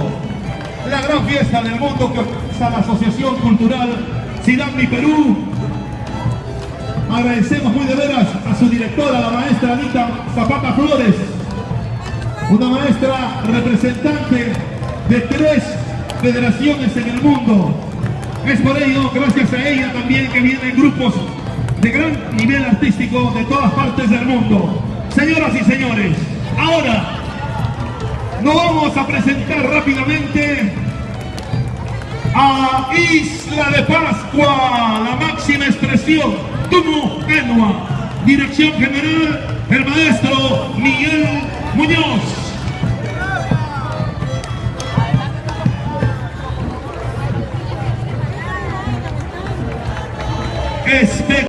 la gran fiesta del mundo que organiza la Asociación Cultural Sidami Perú. Agradecemos muy de veras a su directora, la maestra Anita Zapata Flores, una maestra representante de tres federaciones en el mundo. Es por ello, gracias a ella también, que vienen grupos de gran nivel artístico de todas partes del mundo. Señoras y señores, ahora nos vamos a presentar rápidamente a Isla de Pascua, la máxima expresión, Tumu Enua, dirección general, el maestro Miguel Muñoz.